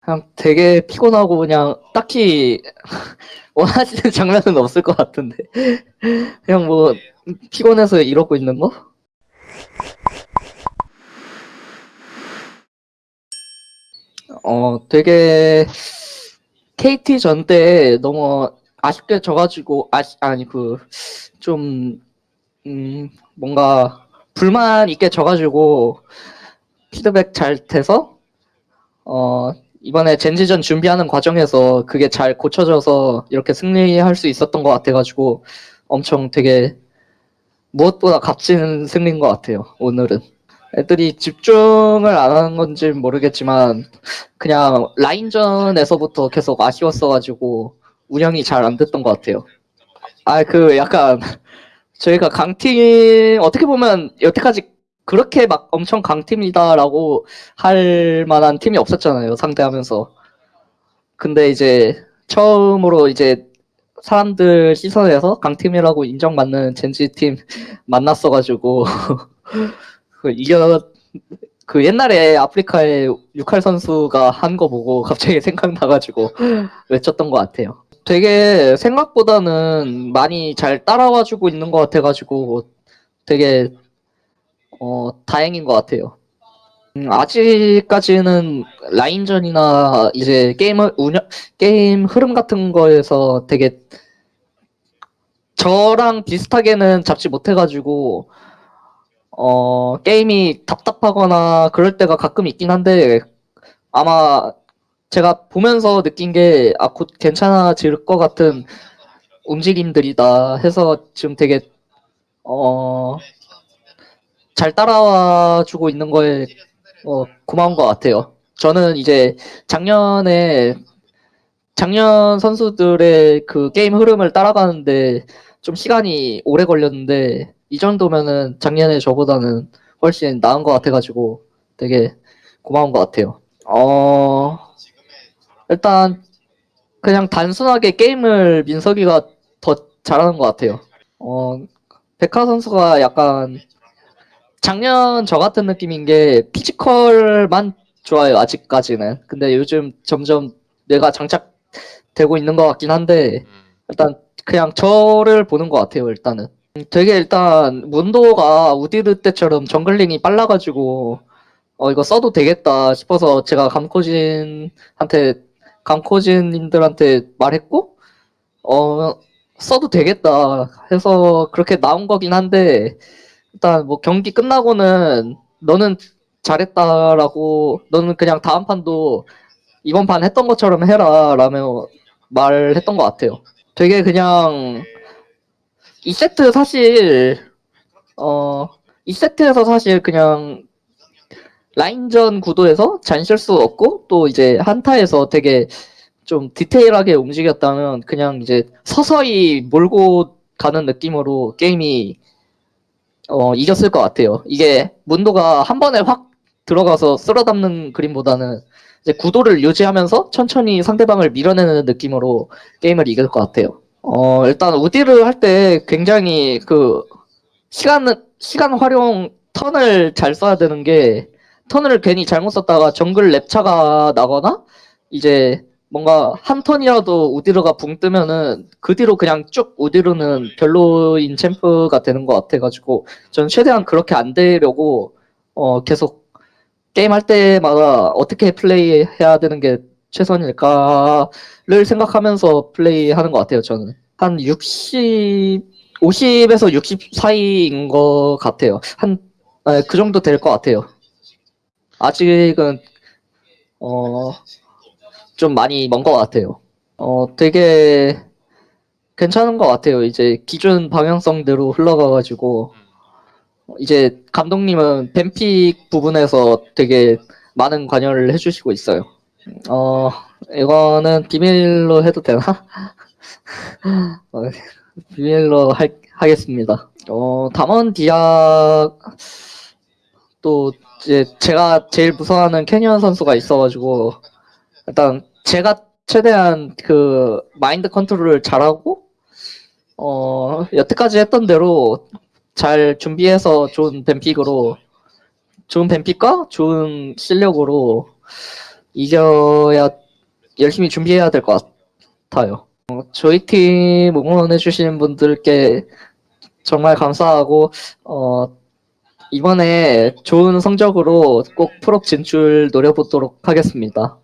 그냥 되게 피곤하고 그냥 딱히 원하시는 장면은 없을 것 같은데 그냥 뭐 피곤해서 이러고 있는 거? 어 되게 KT 전 때 너무 아쉽게 져가지고 아시 아니 그좀 음, 뭔가 불만 있게 져가지고 피드백 잘 돼서 어 이번에 젠지전 준비하는 과정에서 그게 잘 고쳐져서 이렇게 승리할 수 있었던 것 같아가지고 엄청 되게 무엇보다 값진 승리인 것 같아요 오늘은. 애들이 집중을 안 하는 건지 모르겠지만 그냥 라인전에서부터 계속 아쉬웠어가지고 운영이 잘 안 됐던 것 같아요. 아 그 약간 저희가 강팀 어떻게 보면 여태까지 그렇게 막 엄청 강팀이다라고 할 만한 팀이 없었잖아요 상대하면서 근데 이제 처음으로 이제 사람들 시선에서 강팀이라고 인정받는 젠지 팀 만났어가지고 그 이겨 그 옛날에 아프리카의 육할 선수가 한 거 보고 갑자기 생각나가지고 외쳤던 것 같아요. 되게 생각보다는 많이 잘 따라와주고 있는 것 같아가지고 되게 어 다행인 것 같아요. 음, 아직까지는 라인전이나 이제 게임을 운영 게임 흐름 같은 거에서 되게 저랑 비슷하게는 잡지 못해가지고 어 게임이 답답하거나 그럴 때가 가끔 있긴 한데 아마 제가 보면서 느낀 게 아 곧 괜찮아질 것 같은 움직임들이다 해서 지금 되게 어 잘 따라와 주고 있는 거에 어, 고마운 것 같아요. 저는 이제 작년에 작년 선수들의 그 게임 흐름을 따라가는데 좀 시간이 오래 걸렸는데 이 정도면은 작년에 저보다는 훨씬 나은 것 같아가지고 되게 고마운 것 같아요. 어 일단 그냥 단순하게 게임을 민석이가 더 잘하는 것 같아요. 어 백화 선수가 약간 작년 저 같은 느낌인 게 피지컬만 좋아요 아직까지는. 근데 요즘 점점 내가 장착되고 있는 것 같긴 한데 일단 그냥 저를 보는 것 같아요 일단은. 되게 일단 문도가 우디르 때처럼 정글링이 빨라가지고 어 이거 써도 되겠다 싶어서 제가 감코진한테 감코진님들한테 말했고 어 써도 되겠다 해서 그렇게 나온 거긴 한데 일단 뭐 경기 끝나고는 너는 잘했다라고 너는 그냥 다음 판도 이번 판 했던 것처럼 해라 라며 말했던 것 같아요. 되게 그냥 이 세트 사실 어이 세트에서 사실 그냥 라인전 구도에서 잔실수 없고 또 이제 한타에서 되게 좀 디테일하게 움직였다면 그냥 이제 서서히 몰고 가는 느낌으로 게임이 어, 이겼을 것 같아요. 이게 문도가 한 번에 확 들어가서 쓸어 담는 그림보다는 이제 구도를 유지하면서 천천히 상대방을 밀어내는 느낌으로 게임을 이길 것 같아요. 어, 일단 우디를 할 때 굉장히 그 시간 시간 활용 턴을 잘 써야 되는 게 턴을 괜히 잘못 썼다가 정글 랩차가 나거나 이제 뭔가 한 턴이라도 우디르가 붕 뜨면은 그 뒤로 그냥 쭉 우디르는 별로인 챔프가 되는 것 같아가지고 저는 최대한 그렇게 안 되려고 어 계속 게임 할 때마다 어떻게 플레이해야 되는 게 최선일까를 생각하면서 플레이하는 것 같아요 저는. 한 60, 50에서 60 사이인 것 같아요. 한그 정도 될 것 같아요. 아직은 어 좀 많이 먼 것 같아요. 어, 되게 괜찮은 것 같아요. 이제 기존 방향성대로 흘러가가지고 이제 감독님은 뱀픽 부분에서 되게 많은 관여를 해주시고 있어요. 어, 이거는 비밀로 해도 되나? 어, 비밀로 할, 하겠습니다. 어, 담원 디아 또 이제 제가 제일 무서워하는 캐니언 선수가 있어가지고 일단 제가 최대한 그 마인드 컨트롤을 잘하고 어 여태까지 했던 대로 잘 준비해서 좋은 뱀픽으로 좋은 뱀픽과 좋은 실력으로 이겨야 열심히 준비해야 될 것 같아요. 어, 저희 팀 응원해주시는 분들께 정말 감사하고 어, 이번에 좋은 성적으로 꼭 프로 진출 노려보도록 하겠습니다.